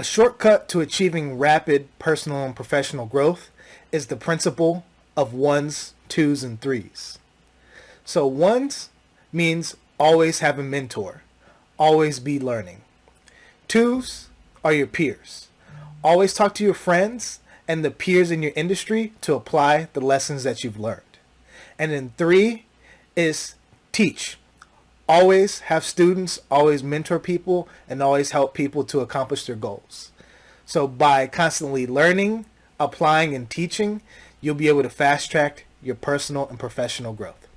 A shortcut to achieving rapid personal and professional growth is the principle of ones, twos, and threes. So ones means always have a mentor, always be learning. Twos are your peers. Always talk to your friends and the peers in your industry to apply the lessons that you've learned. And then three is teach. Always have students, always mentor people, and always help people to accomplish their goals. So by constantly learning, applying, and teaching, you'll be able to fast track your personal and professional growth.